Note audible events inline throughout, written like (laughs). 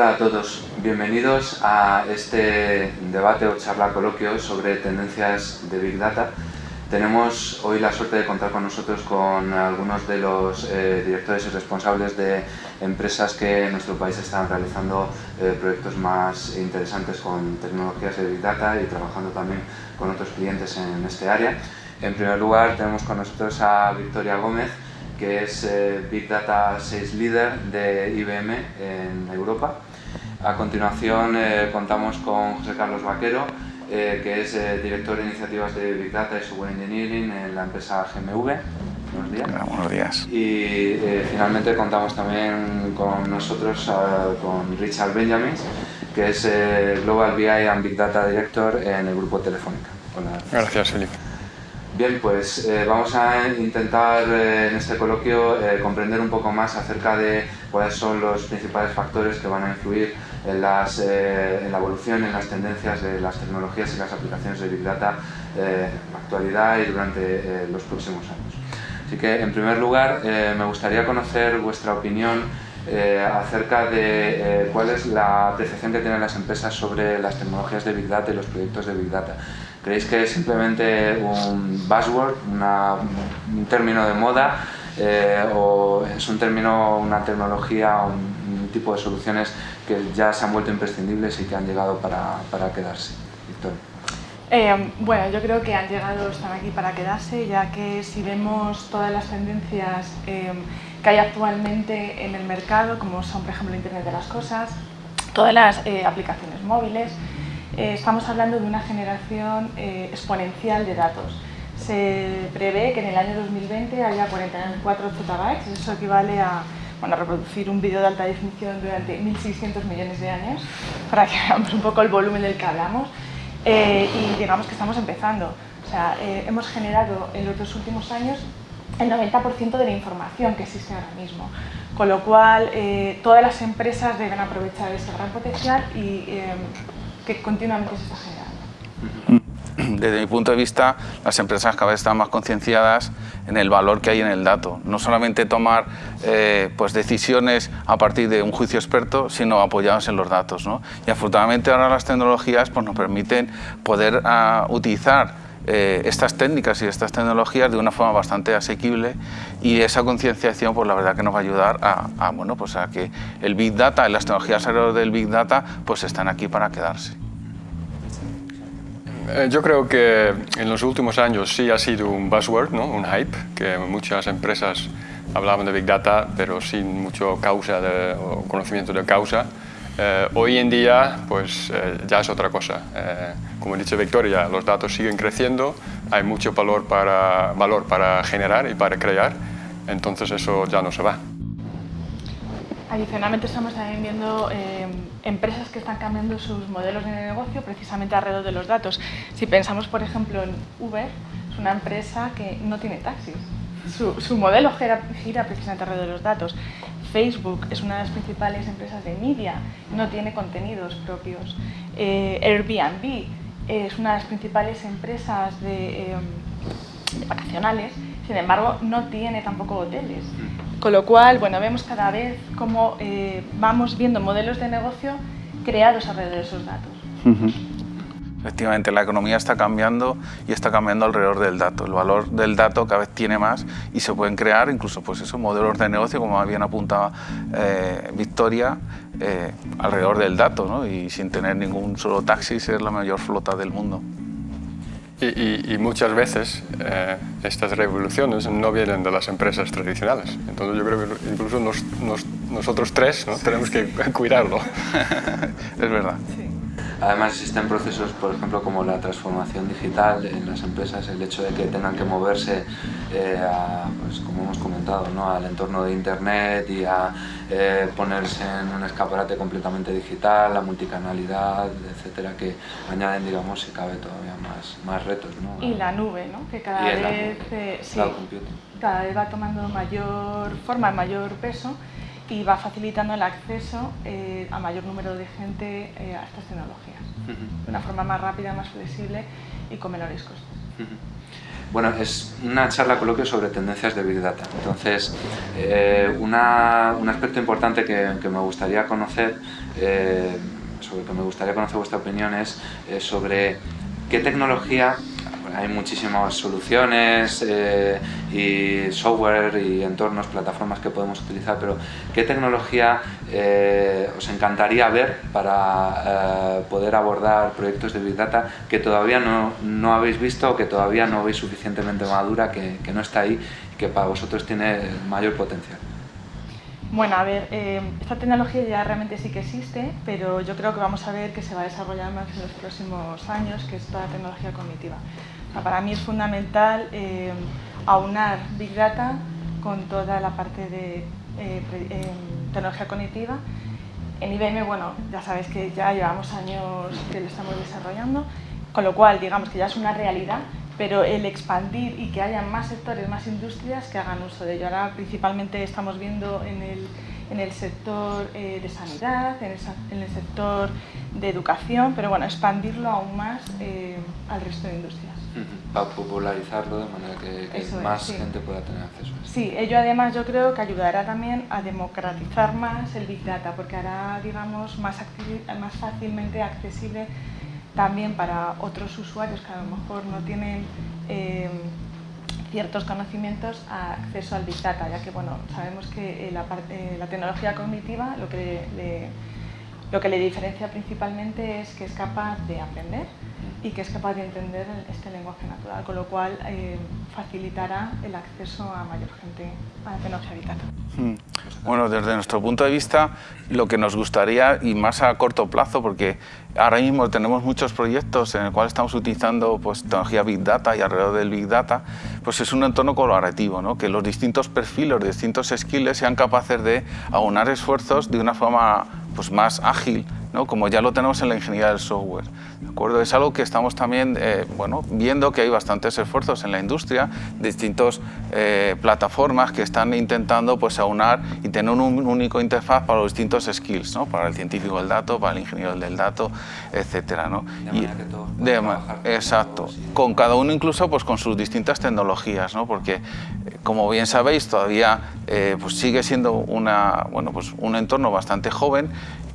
Hola a todos, bienvenidos a este debate o charla coloquio sobre tendencias de Big Data. Tenemos hoy la suerte de contar con nosotros con algunos de los eh, directores y responsables de empresas que en nuestro país están realizando eh, proyectos más interesantes con tecnologías de Big Data y trabajando también con otros clientes en este área. En primer lugar tenemos con nosotros a Victoria Gómez, que es eh, Big Data Sales Leader de IBM en Europa. A continuación eh, contamos con José Carlos Vaquero, eh, que es director de iniciativas de Big Data y Software Engineering en la empresa GMV. Buenos días. buenos días. Y finalmente contamos también con nosotros, con Richard Benjamin, que es Global BI and Big Data Director en el grupo Telefónica. Hola. Gracias, Felipe. Bien, pues eh, vamos a intentar eh, en este coloquio eh, comprender un poco más acerca de cuáles son los principales factores que van a influir en, las, en la evolución, en las tendencias de las tecnologías y las aplicaciones de Big Data en la actualidad y durante los próximos años. Así que, en primer lugar, me gustaría conocer vuestra opinión acerca de cuál es la apreciación que tienen las empresas sobre las tecnologías de Big Data y los proyectos de Big Data. ¿Creéis que es simplemente un buzzword, un término de moda, eh, o es un término, una tecnología, un, tipo de soluciones que ya se han vuelto imprescindibles y que han llegado para, para quedarse? Victoria. Eh, bueno, yo creo que han llegado, están aquí para quedarse, ya que si vemos todas las tendencias eh, que hay actualmente en el mercado, como son, por ejemplo, Internet de las Cosas, todas las aplicaciones móviles, eh, estamos hablando de una generación eh, exponencial de datos. Se prevé que en el año 2020 haya 44 zettabytes, eso equivale a bueno, reproducir un vídeo de alta definición durante 1.600 millones de años, (laughs) para que veamos un poco el volumen del que hablamos. Eh, y digamos que estamos empezando. O sea, hemos generado en los dos últimos años el 90% de la información que existe ahora mismo. Con lo cual, todas las empresas deben aprovechar ese gran potencial y que continuamente se está generando. (clears throat) Desde mi punto de vista, las empresas cada vez están más concienciadas en el valor que hay en el dato. No solamente tomar eh, pues decisiones a partir de un juicio experto, sino apoyados en los datos. Y afortunadamente ahora las tecnologías pues, nos permiten poder uh, utilizar eh, estas técnicas y estas tecnologías de una forma bastante asequible y esa concienciación pues la verdad que nos va a ayudar a, bueno, pues a que el Big Data y las tecnologías alrededor del Big Data pues están aquí para quedarse. Eh, yo creo que en los últimos años sí ha sido un buzzword, ¿no? un hype, que muchas empresas hablaban de Big Data pero sin mucho causa de, o conocimiento de causa. Eh, hoy en día pues ya es otra cosa. Como ha dicho Victoria, los datos siguen creciendo, hay mucho valor para, valor para generar y para crear, entonces eso ya no se va. Adicionalmente estamos también viendo eh, empresas que están cambiando sus modelos de negocio precisamente alrededor de los datos. Si pensamos, por ejemplo, en Uber, es una empresa que no tiene taxis. Su, modelo gira, precisamente alrededor de los datos. Facebook es una de las principales empresas de media, no tiene contenidos propios. Eh, Airbnb es una de las principales empresas em, de, vacacionales, sin embargo no tiene tampoco hoteles. Con lo cual, bueno, vemos cada vez cómo eh, vamos viendo modelos de negocio creados alrededor de esos datos. Efectivamente, la economía está cambiando y está cambiando alrededor del dato. El valor del dato cada vez tiene más y se pueden crear incluso pues esos modelos de negocio, como bien apuntaba eh, Victoria, eh, alrededor del dato ¿no? y sin tener ningún solo taxi ser la mayor flota del mundo. Y, muchas veces eh, estas revoluciones no vienen de las empresas tradicionales. Entonces yo creo que incluso nosotros tres ¿no? tenemos que cuidarlo. (laughs) es verdad. Además existen procesos, por ejemplo, como la transformación digital en las empresas, el hecho de que tengan que moverse, eh, pues, como hemos comentado, ¿no? al entorno de Internet y a eh, ponerse en un escaparate completamente digital, la multicanalidad, etcétera, que añaden, digamos, si cabe todavía más, más retos. ¿no? Y la nube, ¿no? que cada vez, eh, cada vez va tomando mayor forma, mayor peso y va facilitando el acceso eh, a mayor número de gente eh, a estas tecnologías, de una forma más rápida, más flexible y con menores costes. Bueno, es una charla coloquio sobre tendencias de Big Data. Entonces, eh, un aspecto importante que, me gustaría conocer sobre lo que me gustaría conocer vuestra opinión es sobre qué tecnología hay muchísimas soluciones eh, y software y entornos, plataformas que podemos utilizar, pero ¿qué tecnología eh, os encantaría ver para eh, poder abordar proyectos de Big Data que todavía no, no, habéis visto o que todavía no veis suficientemente madura, que, que no está ahí y que para vosotros tiene mayor potencial? Bueno, a ver, esta tecnología ya realmente sí que existe, pero yo creo que vamos a ver que se va a desarrollar más en los próximos años, que es la tecnología cognitiva para mí es fundamental eh, aunar Big Data con toda la parte de eh, eh, tecnología cognitiva. En IBM, bueno, ya sabéis que ya llevamos años que lo estamos desarrollando, con lo cual, digamos que ya es una realidad, pero el expandir y que haya más sectores, más industrias que hagan uso de ello. Ahora principalmente estamos viendo en el, en el sector de sanidad, en el, sector de educación, pero bueno, expandirlo aún más al resto de industrias. Para popularizarlo de manera que, más gente pueda tener acceso a eso. Sí, ello además yo creo que ayudará también a democratizar más el Big Data, porque hará, digamos, más, más fácilmente accesible también para otros usuarios que a lo mejor no tienen em, ciertos conocimientos a acceso al Big Data, ya que bueno, sabemos que eh, la, eh, la tecnología cognitiva lo que lo que le diferencia principalmente es que es capaz de aprender y que es capaz de entender este lenguaje natural, con lo cual eh, facilitará el acceso a mayor gente a tecnología Data. Hmm. Bueno, desde nuestro punto de vista, lo que nos gustaría, y más a corto plazo, porque ahora mismo tenemos muchos proyectos en el cual estamos utilizando pues, tecnología Big Data y alrededor del Big Data, pues es un entorno colaborativo, ¿no? que los distintos perfiles, los distintos skills sean capaces de aunar esfuerzos de una forma pues, más ágil, ¿no? como ya lo tenemos en la ingeniería del software. ¿de acuerdo? Es algo que estamos también eh, bueno, viendo que hay bastantes esfuerzos en la industria, distintas eh, plataformas que están intentando pues, aunar y tener un único interfaz para los distintos skills, ¿no? para el científico del dato, para el ingeniero del dato, etc. ¿no? De exacto, con cada uno incluso pues, con sus distintas tecnologías, ¿no? porque como bien sabéis todavía pues sigue siendo una, bueno, pues un entorno bastante joven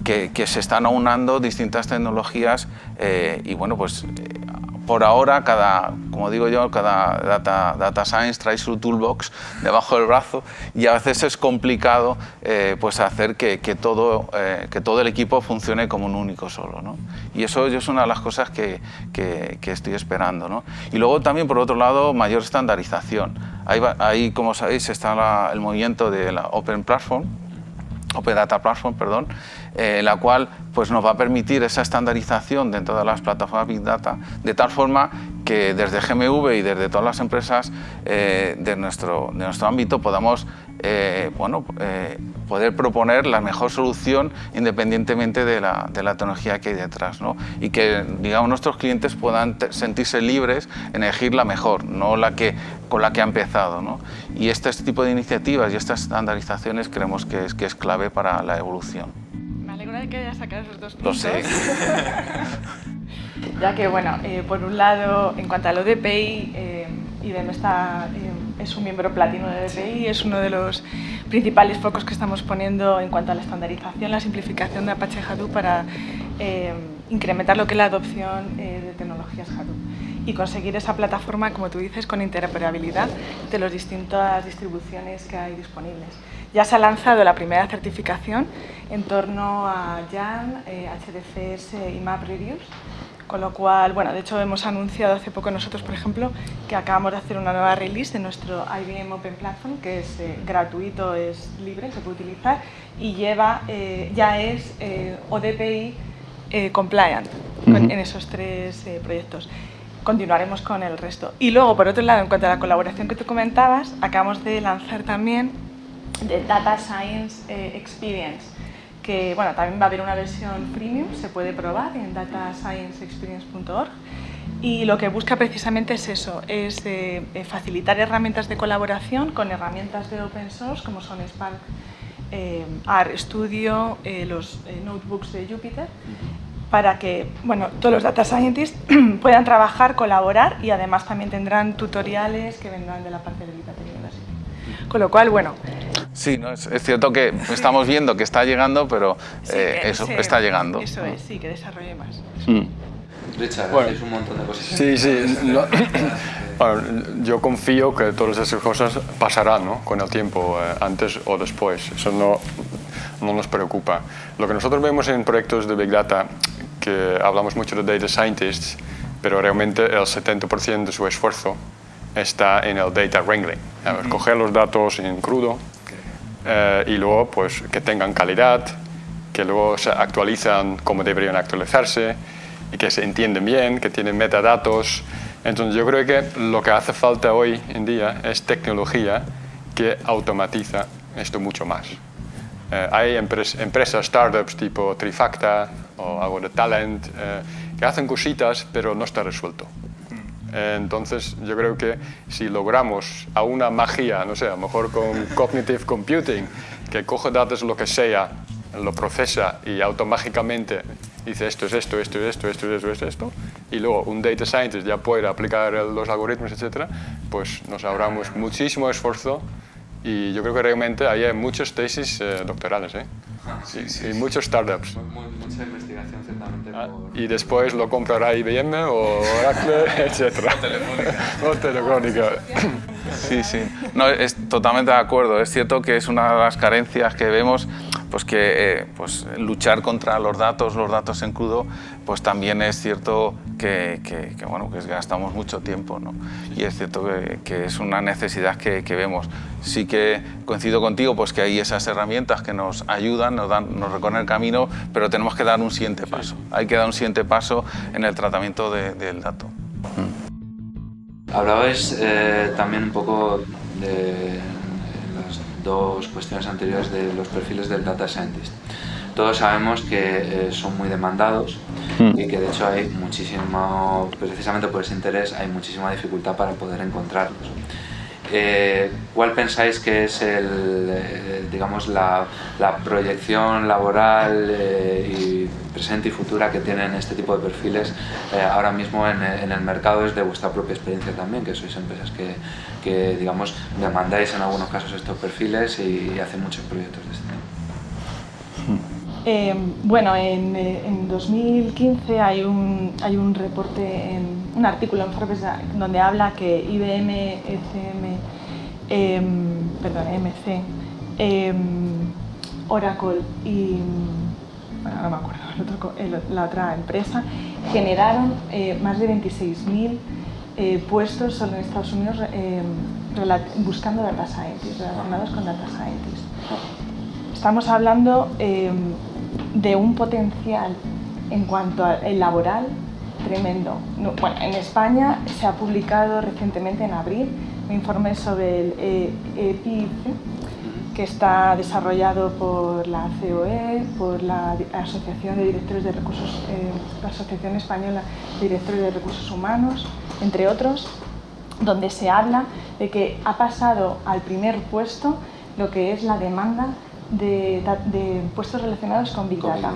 que, se están aunando distintas tecnologías eh, y bueno, pues eh, por ahora, cada, como digo yo, cada data, science trae su toolbox debajo del brazo y a veces es complicado eh, pues hacer que, todo, que todo el equipo funcione como un único solo. ¿no? Y eso es una de las cosas que, que, estoy esperando. ¿no? Y luego también, por otro lado, mayor estandarización. Ahí, ahí como sabéis, está el movimiento de la Open Platform, Open Data Platform, perdón, eh, la cual pues, nos va a permitir esa estandarización dentro de las plataformas Big Data, de tal forma que desde GMV y desde todas las empresas eh, de, nuestro, de nuestro ámbito podamos eh, bueno, poder proponer la mejor solución independientemente de la, de la tecnología que hay detrás ¿no? y que digamos, nuestros clientes puedan sentirse libres en elegir la mejor, no la que, con la que ha empezado. ¿no? Y este tipo de iniciativas y estas estandarizaciones creemos que es, que es clave para la evolución que haya sacado esos dos puntos. Lo sé. (laughs) ya que, bueno, eh, por un lado, en cuanto al ODPI, eh, IBM está, eh, es un miembro platino de ODPI, es uno de los principales focos que estamos poniendo en cuanto a la estandarización, la simplificación de Apache Hadoop para eh, incrementar lo que es la adopción de tecnologías Hadoop y conseguir esa plataforma, como tú dices, con interoperabilidad de las distintas distribuciones que hay disponibles. Ya se ha lanzado la primera certificación en torno a YAN, eh, HDFS y MapReduce, con lo cual, bueno, de hecho hemos anunciado hace poco nosotros, por ejemplo, que acabamos de hacer una nueva release de nuestro IBM Open Platform, que es eh, gratuito, es libre, se puede utilizar, y lleva, eh, ya es ODPI compliant en esos tres proyectos continuaremos con el resto. Y luego, por otro lado, en cuanto a la colaboración que tú comentabas, acabamos de lanzar también de Data Science eh, Experience, que bueno, también va a haber una versión premium, se puede probar en datascienceexperience.org y lo que busca precisamente es eso, es eh, eh, facilitar herramientas de colaboración con herramientas de open source como son Spark, R Studio, los notebooks de Jupyter, para que bueno, todos los data scientists (clears throat) puedan trabajar, colaborar y además también tendrán tutoriales que vendrán de la parte de Data University. Con lo cual, bueno, Sí, no, es, cierto que estamos viendo que está llegando, pero eh, eso está llegando. Eso es, sí, que desarrolle más. Mm. Richard, bueno, un montón de cosas. Sí, sí. (coughs) yo confío que todas esas cosas pasarán ¿no? con el tiempo, eh, antes o después. Eso no, no nos preocupa. Lo que nosotros vemos en proyectos de Big Data, que hablamos mucho de Data Scientists, pero realmente el 70% de su esfuerzo está en el data wrangling. Coger los datos en crudo eh, y luego pues, que tengan calidad, que luego se actualizan como deberían actualizarse y que se entienden bien, que tienen metadatos. Entonces yo creo que lo que hace falta hoy en día es tecnología que automatiza esto mucho más. Eh, hay empresas, startups tipo Trifacta o algo de Talent eh, que hacen cositas pero no está resuelto. Entonces yo creo que si logramos a una magia, no sé, a lo mejor con cognitive computing, que coge datos lo que sea, lo procesa y automáticamente dice esto es esto, esto es esto, esto es esto, esto, esto, y luego un data scientist ya puede aplicar los algoritmos, etcétera, pues nos ahorramos muchísimo esfuerzo y yo creo que realmente hay muchas tesis eh, doctorales, ¿eh? y, muchos startups. Ciertamente. Ah, y después lo comprará IBM o Oracle, (laughs) etc. o Telefónica. (laughs) Sí, sí. No, es totalmente de acuerdo. Es cierto que es una de las carencias que vemos pues que eh, pues luchar contra los datos, los datos en crudo, pues también es cierto que, que, bueno, que gastamos mucho tiempo. ¿no? Y es cierto que, es una necesidad que, vemos. Sí que coincido contigo pues que hay esas herramientas que nos ayudan, nos, dan, nos recorren el camino, pero tenemos que dar un siguiente paso. Hay que dar un siguiente paso en el tratamiento del dato. Hablabais eh, también un poco de dos cuestiones anteriores de los perfiles del data scientist. Todos sabemos que eh, son muy demandados hmm. y que de hecho hay muchísimo, precisamente por ese interés, hay muchísima dificultad para poder encontrarlos. Eh, ¿Cuál pensáis que es el, eh, digamos, la, proyección laboral y presente y futura que tienen este tipo de perfiles ahora mismo en, el mercado desde vuestra propia experiencia también, que sois empresas que, que digamos, demandáis en algunos casos estos perfiles y, hacen muchos proyectos de este tipo? Eh, bueno, en, en, 2015 hay un, hay un reporte, en, un artículo en Forbes donde habla que IBM, ECM, em, perdón, MC, em, Oracle y bueno, no me acuerdo, la otra empresa, generaron eh, más de 26.000 eh, puestos solo en Estados Unidos em, buscando data scientists, relacionados con data scientists. Estamos hablando de un potencial en cuanto al laboral tremendo. Bueno, en España se ha publicado recientemente en abril un informe sobre el EPIC, que está desarrollado por la COE, por la Asociación de Directores de Recursos, eh, la Asociación Española de Directores de Recursos Humanos, entre otros, donde se habla de que ha pasado al primer puesto lo que es la demanda de, puestos relacionados con Big Data.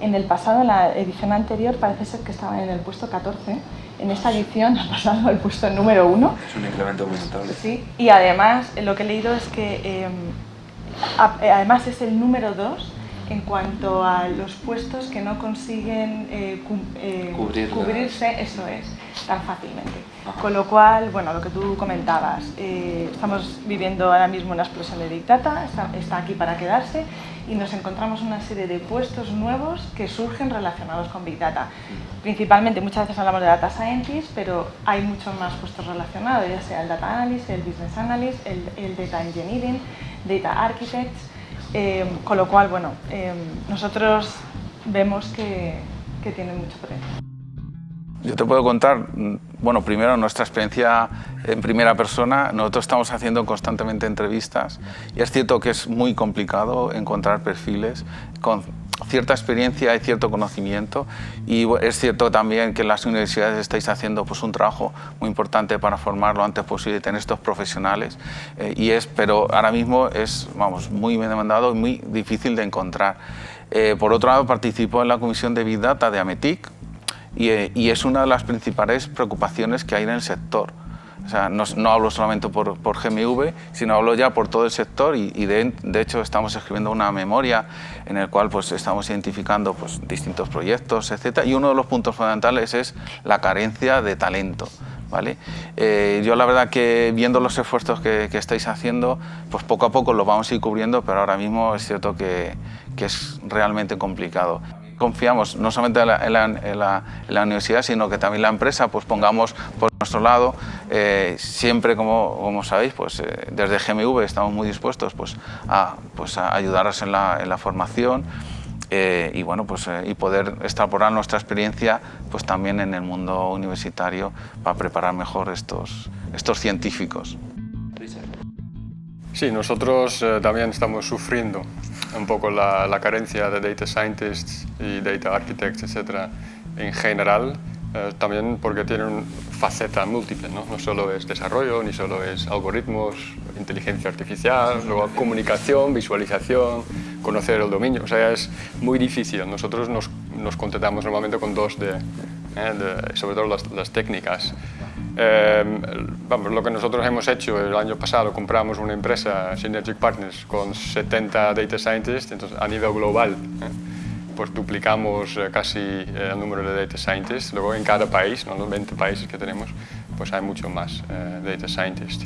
En el pasado, en la edición anterior, parece ser que estaban en el puesto 14. En esta edición (laughs) ha pasado al puesto número 1. Es un incremento muy notable. Sí, y además lo que he leído es que em, además es el número 2 en cuanto a los puestos que no consiguen eh, eh, cubrirse, eso es, tan fácilmente. Con lo cual, bueno, lo que tú comentabas, eh, estamos viviendo ahora mismo una explosión de Big Data, está, aquí para quedarse y nos encontramos una serie de puestos nuevos que surgen relacionados con Big Data. Principalmente, muchas veces hablamos de Data Scientist, pero hay muchos más puestos relacionados, ya sea el Data Analyst, el Business Analyst, el, el Data Engineering, Data Architects, eh, con lo cual, bueno, eh, nosotros vemos que, que tienen mucho potencial. Yo te puedo contar, bueno, primero nuestra experiencia en primera persona. Nosotros estamos haciendo constantemente entrevistas y es cierto que es muy complicado encontrar perfiles con cierta experiencia y cierto conocimiento y es cierto también que las universidades estáis haciendo pues, un trabajo muy importante para formar lo antes posible, tener estos profesionales eh, y es, pero ahora mismo es vamos, muy demandado y muy difícil de encontrar. Eh, por otro lado, participo en la Comisión de Big Data de AMETIC y, eh, y es una de las principales preocupaciones que hay en el sector. o sea, no, no hablo solamente por, por, GMV, sino hablo ya por todo el sector y, y de, de, hecho estamos escribiendo una memoria en el cual pues, estamos identificando pues, distintos proyectos, etc. Y uno de los puntos fundamentales es la carencia de talento. ¿Vale? Eh, yo la verdad que viendo los esfuerzos que, que, estáis haciendo, pues poco a poco lo vamos a ir cubriendo, pero ahora mismo es cierto que, que es realmente complicado confiamos no solamente en la, universidad, sino que también la empresa pues pongamos por nuestro lado, eh, siempre como, como, sabéis, pues eh, desde GMV estamos muy dispuestos pues, a, pues, a ayudaros en la, en la formación eh, y, bueno, pues, y poder extrapolar nuestra experiencia pues, también en el mundo universitario para preparar mejor estos, estos científicos. Sí, nosotros también estamos sufriendo un poco la, la, carencia de data scientists y data architects, etcétera, en general, eh, también porque tienen faceta múltiple, ¿no? no solo es desarrollo, ni solo es algoritmos, inteligencia artificial, luego comunicación, visualización, conocer el dominio, o sea, es muy difícil. Nosotros nos, nos contentamos normalmente con dos de, eh, de sobre todo las, las técnicas. Eh, vamos, lo que nosotros hemos hecho el año pasado, compramos una empresa, Synergic Partners, con 70 data scientists, entonces a nivel global, ¿eh? pues duplicamos eh, casi el número de data scientists. Luego en cada país, ¿no? los 20 países que tenemos, pues hay mucho más data scientists.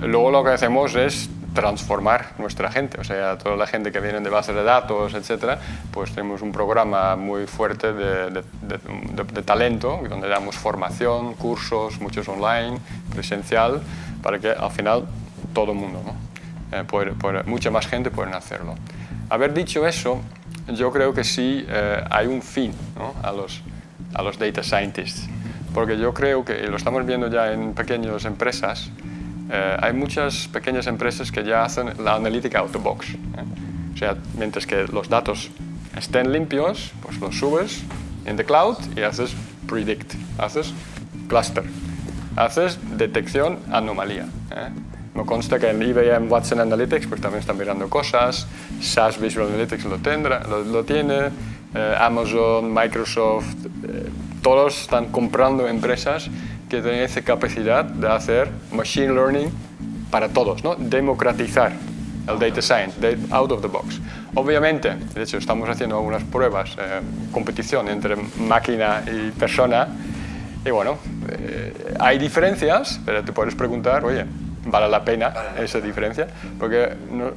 luego lo que hacemos es transformar nuestra gente, o sea, toda la gente que viene de bases de datos, etcétera, pues tenemos un programa muy fuerte de, talento, donde damos formación, cursos, muchos online, presencial, para que al final todo el mundo, ¿no? eh, mucha más gente puede hacerlo. Haber dicho eso, yo creo que sí eh, hay un fin a, los, a los data scientists, porque yo creo que, y lo estamos viendo ya en pequeñas empresas, eh, hay muchas pequeñas empresas que ya hacen la analítica out of box. ¿eh? O sea, mientras que los datos estén limpios, pues los subes en the cloud y haces predict, haces cluster, haces detección anomalía. ¿eh? Me consta que en IBM Watson Analytics pues también están mirando cosas, SAS Visual Analytics lo, tendrá, lo, lo tiene, eh, Amazon, Microsoft, eh, todos están comprando empresas que esa capacidad de hacer machine learning para todos, ¿no? democratizar el data science, out of the box. Obviamente, de hecho estamos haciendo algunas pruebas, eh, competición entre máquina y persona, y bueno, eh, hay diferencias, pero te puedes preguntar, oye, ¿vale la pena esa diferencia? Porque no,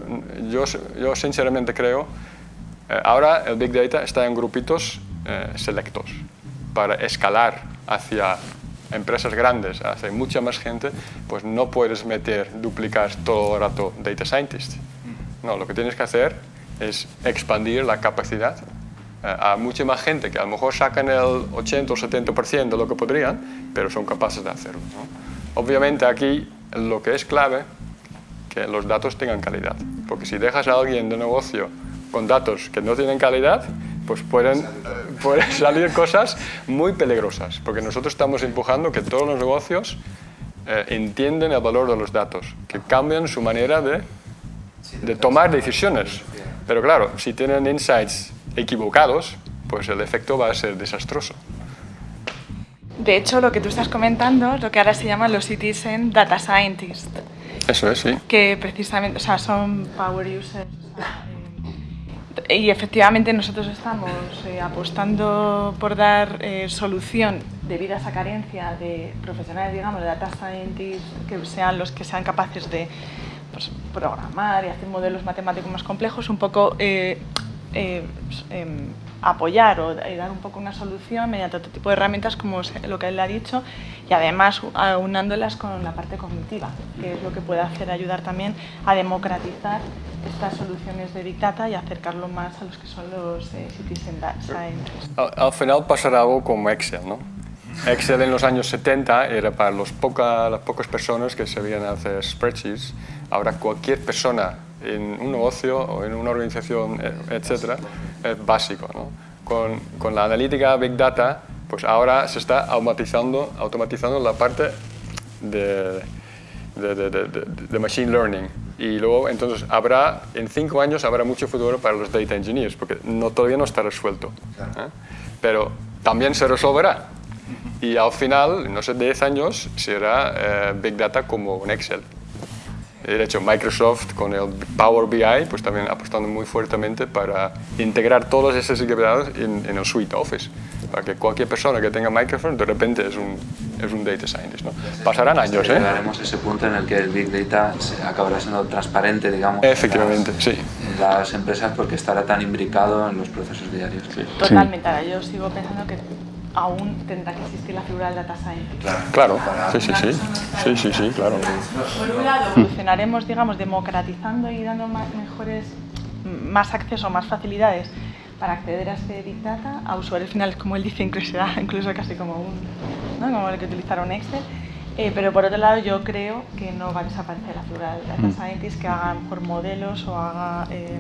yo, yo sinceramente creo, eh, ahora el Big Data está en grupitos eh, selectos para escalar hacia empresas grandes, hace mucha más gente, pues no puedes meter, duplicar todo el rato data scientists. No, lo que tienes que hacer es expandir la capacidad eh, a mucha más gente que a lo mejor sacan el 80 o 70% de lo que podrían, pero son capaces de hacerlo. Obviamente aquí lo que es clave que los datos tengan calidad, porque si dejas a alguien de negocio con datos que no tienen calidad, pues pueden, pueden (laughs) salir cosas muy peligrosas, porque nosotros estamos empujando que todos los negocios eh, entienden el valor de los datos, que cambian su manera de, de tomar decisiones. Pero claro, si tienen insights equivocados, pues el efecto va a ser desastroso. De hecho, lo que tú estás comentando es lo que ahora se llaman los Citizen Data Scientists. Eso es, sí. Que precisamente, o sea, son power users. Y efectivamente nosotros estamos eh, apostando por dar eh, solución debido a esa carencia de profesionales, digamos, de data scientists, que sean los que sean capaces de pues, programar y hacer modelos matemáticos más complejos, un poco eh, eh, eh, apoyar o dar un poco una solución mediante otro tipo de herramientas como lo que él ha dicho y además aunándolas con la parte cognitiva, que es lo que puede hacer ayudar también a democratizar estas soluciones de Big Data y acercarlo más a los que son los eh, Citizen Data Scientists. Al, al, final pasará algo como Excel, ¿no? Excel en los años 70 era para los poca, las pocas personas que sabían hacer spreadsheets. Ahora cualquier persona en un negocio o en una organización, etcétera, es básico. ¿no? Con, con, la analítica Big Data, pues ahora se está automatizando, automatizando la parte de, de, de, de, Machine Learning. Y luego, entonces, habrá, en cinco años habrá mucho futuro para los Data Engineers, porque no, todavía no está resuelto. ¿eh? Pero también se resolverá. y al final, no sé, 10 años, será eh, Big Data como un Excel. De hecho, Microsoft con el Power BI pues también apostando muy fuertemente para integrar todas esas actividades en, en el suite Office. Para que cualquier persona que tenga Microsoft de repente es un, es un data scientist. ¿no? Pasarán años, ¿eh? Llegaremos a ese punto en el que el Big Data acabará siendo transparente, digamos, Efectivamente, en las, sí. las empresas porque estará tan imbricado en los procesos diarios. Totalmente, ahora yo sigo pensando que aún tendrá que existir la figura del data scientist. Claro, sí, sí, sí. Sí, sí, sí, claro. Por un lado, evolucionaremos, digamos, democratizando y dando ma- mejores, más acceso, más facilidades para acceder a este Big Data a usuarios finales, como él dice, incluso, (laughs) incluso casi como un, ¿no? como el que utilizara un Excel. Eh, pero por otro lado, yo creo que no va a desaparecer la figura del data scientist que haga por modelos o haga eh,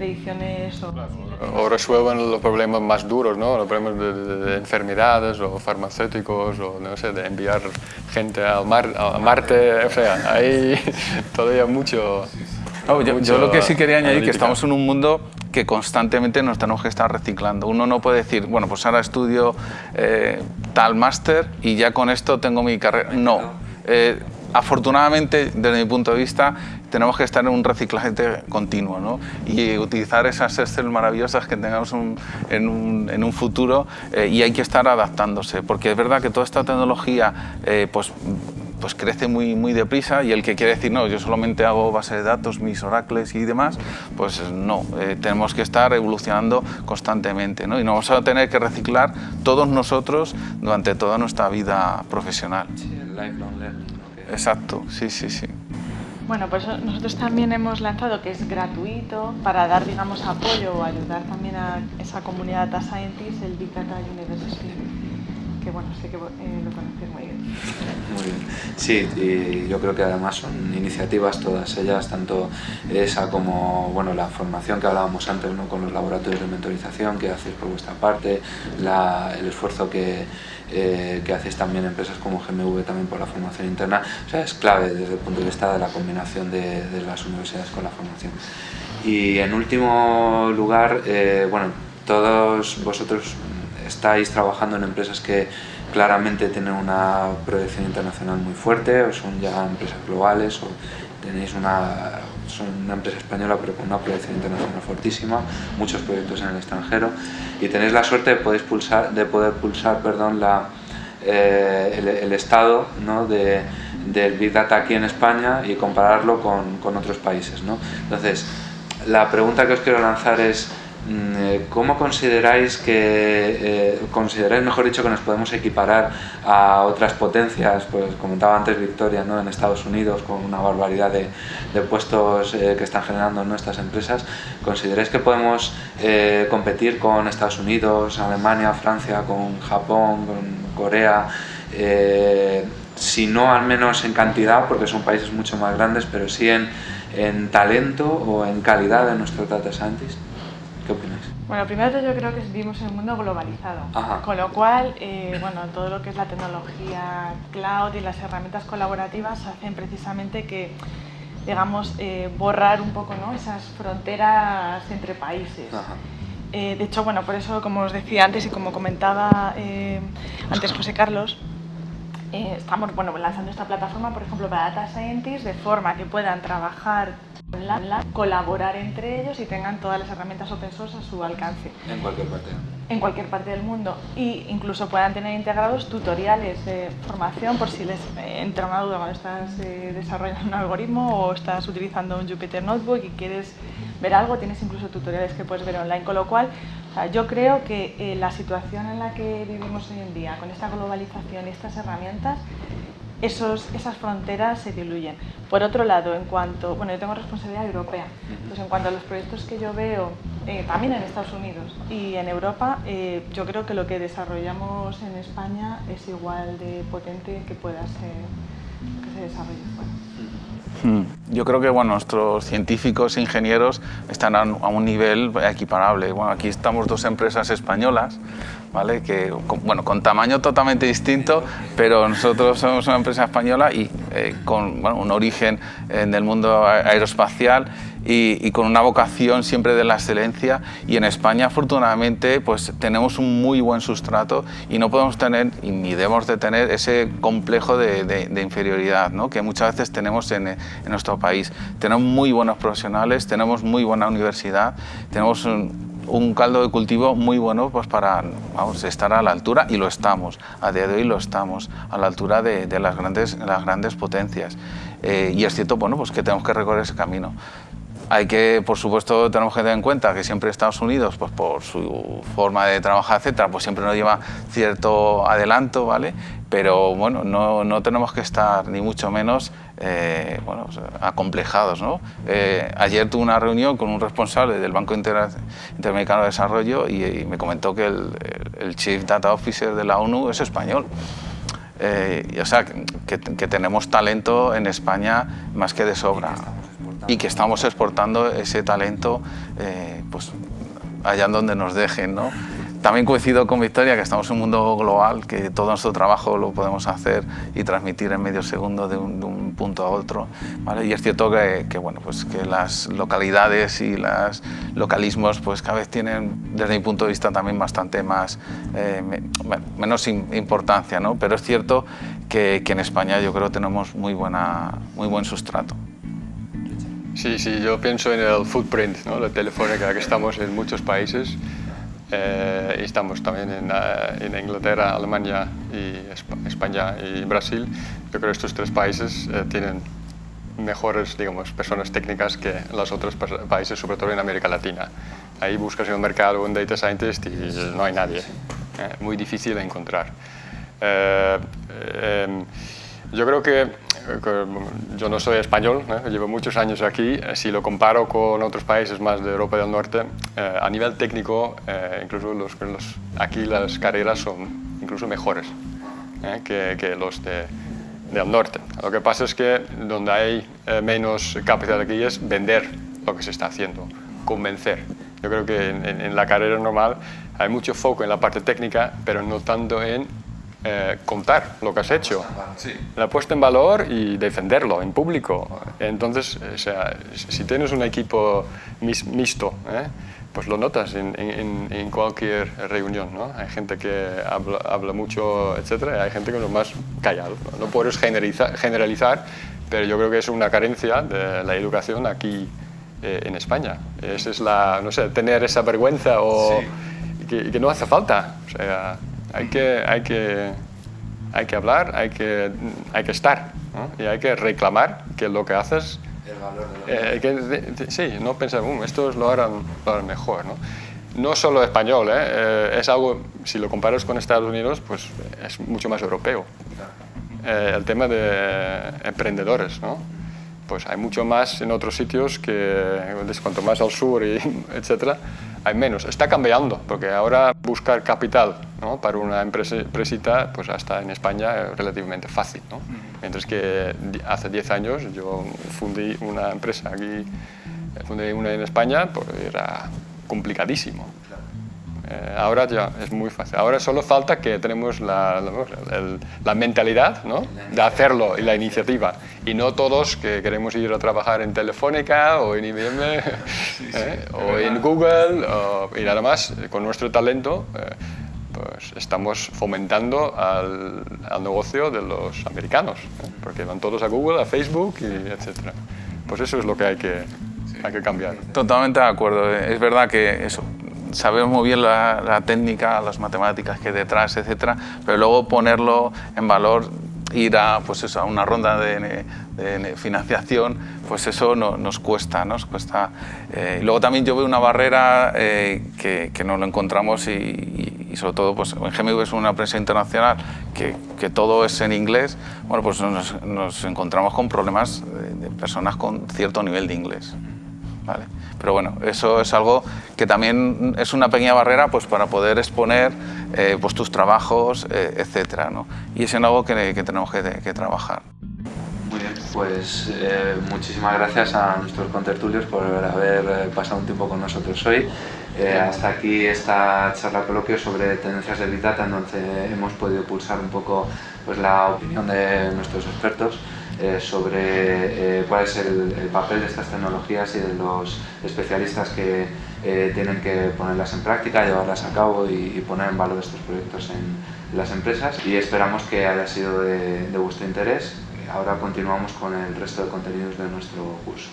predicciones o... O resuelvan los problemas más duros, ¿no? Los problemas de, de- de enfermedades o farmacéuticos o, no sé, de enviar gente al mar, a Marte, o sea, hay (laughs) todavía mucho... No, yo, lo que sí quería añadir que analítica. estamos en un mundo que constantemente nos tenemos que estar reciclando. Uno no puede decir, bueno, pues ahora estudio eh, tal máster y ya con esto tengo mi carrera. No. Eh, afortunadamente, desde mi punto de vista, tenemos que estar en un reciclaje continuo ¿no? y utilizar esas Excel maravillosas que tengamos un- en, un, en un futuro eh, y hay que estar adaptándose, porque es verdad que toda esta tecnología eh, pues, pues crece muy, muy deprisa y el que quiere decir, no, yo solamente hago base de datos, mis oracles y demás, pues no, eh, tenemos que estar evolucionando constantemente ¿no? y nos vamos a tener que reciclar todos nosotros durante toda nuestra vida profesional. Sí, el lifelong learning. Que- Exacto, sí, sí, sí. Bueno, pues nosotros también hemos lanzado que es gratuito para dar, digamos, apoyo o ayudar también a esa comunidad data scientist, el Big Data University, que bueno, sé que eh, lo conocéis muy bien. Muy bien. Sí, y yo creo que además son iniciativas todas ellas, tanto esa como bueno, la formación que hablábamos antes ¿no? con los laboratorios de mentorización que hacéis por vuestra parte, la- el esfuerzo que, eh, que hacéis también empresas como GMV también por la formación interna, o sea, es clave desde el punto de vista de la combinación de, de las universidades con la formación. Y en último lugar, eh, bueno, todos vosotros estáis trabajando en empresas que claramente tienen una proyección internacional muy fuerte o son ya empresas globales o tenéis una, son una empresa española pero con una proyección internacional fortísima, muchos proyectos en el extranjero y tenéis la suerte de, poder pulsar, de poder pulsar perdón, la, eh, el, estado ¿no? de, del Big Data aquí en España y compararlo con, con otros países. ¿no? Entonces, la pregunta que os quiero lanzar es ¿cómo consideráis que, eh, consideráis mejor dicho que nos podemos equiparar a otras potencias? Pues comentaba antes Victoria, ¿no? en Estados Unidos con una barbaridad de, de puestos eh, que están generando nuestras empresas. ¿Consideráis que podemos eh, competir con Estados Unidos, Alemania, Francia, con Japón, con Corea? eh, si no al menos en cantidad, porque son países mucho más grandes, pero sí en, en talento o en calidad de nuestros data scientists. Bueno, primero yo creo que vivimos en un mundo globalizado, Ajá. con lo cual, eh, bueno, todo lo que es la tecnología cloud y las herramientas colaborativas hacen precisamente que, digamos, eh, borrar un poco ¿no? esas fronteras entre países. Ajá. Eh, de hecho, bueno, por eso, como os decía antes y como comentaba antes José Carlos, eh, estamos bueno, lanzando esta plataforma, por ejemplo, para Data Scientists, de forma que puedan trabajar online, colaborar entre ellos y tengan todas las herramientas open source a su alcance. En cualquier parte. en cualquier parte del mundo. Y incluso puedan tener integrados tutoriales de formación por si les entra una duda cuando estás eh, desarrollando un algoritmo o estás utilizando un Jupyter Notebook y quieres ver algo, tienes incluso tutoriales que puedes ver online, con lo cual o sea, yo creo que eh, la situación en la que vivimos hoy en día, con esta globalización y estas herramientas, esos, esas fronteras se diluyen. Por otro lado, en cuanto, bueno, yo tengo responsabilidad europea, pues en cuanto a los proyectos que yo veo, eh, también en Estados Unidos y en Europa, eh, yo creo que lo que desarrollamos en España es igual de potente que pueda ser que se desarrolle fuera. Mm. Yo creo que bueno, nuestros científicos e ingenieros están a un nivel equiparable. Bueno, aquí estamos dos empresas españolas, ¿vale? Que, con, bueno, con tamaño totalmente distinto, pero nosotros somos una empresa española y eh, con bueno, un origen en el mundo aeroespacial y, con una vocación siempre de la excelencia y en España afortunadamente pues tenemos un muy buen sustrato y no podemos tener y ni debemos de tener ese complejo de, inferioridad ¿no? que muchas veces tenemos en, en, nuestro país. Tenemos muy buenos profesionales, tenemos muy buena universidad, tenemos un, un caldo de cultivo muy bueno pues para vamos, estar a la altura y lo estamos, a día de hoy lo estamos, a la altura de, de las, grandes, las grandes potencias. Eh, y es cierto bueno, pues que tenemos que recorrer ese camino. Hay que, por supuesto, tenemos que tener en cuenta que siempre Estados Unidos, pues por su forma de trabajar, etcétera, pues siempre nos lleva cierto adelanto, ¿vale? Pero bueno, no, no tenemos que estar ni mucho menos eh, bueno, acomplejados, ¿no? Eh, ayer tuve una reunión con un responsable del Banco Interamericano de Desarrollo y, me comentó que el, el, Chief Data Officer de la ONU es español. Eh, y, o sea, que, que tenemos talento en España más que de sobra y que estamos exportando ese talento eh, pues, allá donde nos dejen. ¿no? También coincido con Victoria que estamos en un mundo global, que todo nuestro trabajo lo podemos hacer y transmitir en medio segundo de un, punto a otro. ¿vale? Y es cierto que, que, bueno, pues que las localidades y los localismos pues cada vez tienen, desde mi punto de vista, también bastante más, eh, menos importancia, ¿no? pero es cierto que, que en España yo creo tenemos muy, buena, muy buen sustrato. Sí, sí, yo pienso en el footprint, ¿no? la telefónica, que estamos en muchos países. Eh, estamos también en, eh, en, Inglaterra, Alemania, y España y Brasil. Yo creo que estos tres países eh, tienen mejores digamos, personas técnicas que los otros países, sobre todo en América Latina. Ahí buscas en el mercado un data scientist y no hay nadie. muy difícil de encontrar. Yo creo que yo no soy español, llevo muchos años aquí, eh, si lo comparo con otros países más de Europa del Norte, eh, a nivel técnico, eh, incluso los, aquí las carreras son incluso mejores que, que, los de, del norte. Lo que pasa es que donde hay menos capacidad aquí es vender lo que se está haciendo, convencer. Yo creo que en, en la carrera normal hay mucho foco en la parte técnica, pero no tanto en eh, contar lo que has hecho, la puesta en valor y defenderlo en público. Entonces, o sea, si tienes un equipo mixto, ¿eh? pues lo notas en, en, cualquier reunión. ¿no? Hay gente que habla, habla mucho, etcétera, y hay gente que es más callado. No, puedes generalizar, generalizar, pero yo creo que es una carencia de la educación aquí eh, en España. Esa es la, no sé, tener esa vergüenza o que, que, no hace falta. O sea, hay que, hay que, hay que hablar, hay que, hay que estar y hay que reclamar que lo que haces... El valor de lo que... Eh, sí, no pensar, um, estos lo harán, lo mejor. ¿no? no solo español, ¿eh? ¿eh? es algo, si lo comparas con Estados Unidos, pues es mucho más europeo. Eh, el tema de emprendedores, ¿no? Pues hay mucho más en otros sitios que cuanto más al sur, y (laughs) etcétera, hay menos. Está cambiando, porque ahora buscar capital ¿no? para una empresita, pues hasta en España es relativamente fácil. ¿no? Mientras que hace 10 años yo fundí una empresa aquí, fundé una en España, pues era complicadísimo. Eh, ahora ya es muy fácil. Ahora solo falta que tenemos la, la, mentalidad ¿no? de hacerlo y la iniciativa. Y no todos que queremos ir a trabajar en Telefónica o en IBM (laughs) ¿eh? o en Google. y nada más, con nuestro talento, eh, pues estamos fomentando al, al, negocio de los americanos. Porque van todos a Google, a Facebook, y etc. Pues eso es lo que hay que, hay que cambiar. Totalmente de acuerdo. Es verdad que eso, sabemos muy bien la, técnica, las matemáticas que hay detrás, etcétera, pero luego ponerlo en valor, ir a, pues eso, a una ronda de, financiación, pues eso no, nos cuesta. Nos cuesta. Eh, y luego también yo veo una barrera eh, que, que, no lo encontramos y, sobre todo pues, en GMV es una empresa internacional que, que, todo es en inglés, bueno, pues nos, nos encontramos con problemas de, de personas con cierto nivel de inglés. ¿Vale? Pero bueno, eso es algo que también es una pequeña barrera pues, para poder exponer eh, pues, tus trabajos, eh, etc. ¿no? Y es algo que, que tenemos que, que, trabajar. Muy bien, pues eh, muchísimas gracias a nuestros contertulios por haber pasado un tiempo con nosotros hoy. Eh, hasta aquí esta charla coloquio sobre tendencias de Big Data, en donde hemos podido pulsar un poco pues, la opinión de nuestros expertos eh, sobre cuál es el, papel de estas tecnologías y de los especialistas que tienen que ponerlas en práctica, llevarlas a cabo y, poner en valor estos proyectos en las empresas y esperamos que haya sido de vuestro interés. Ahora continuamos con el resto de contenidos de nuestro curso.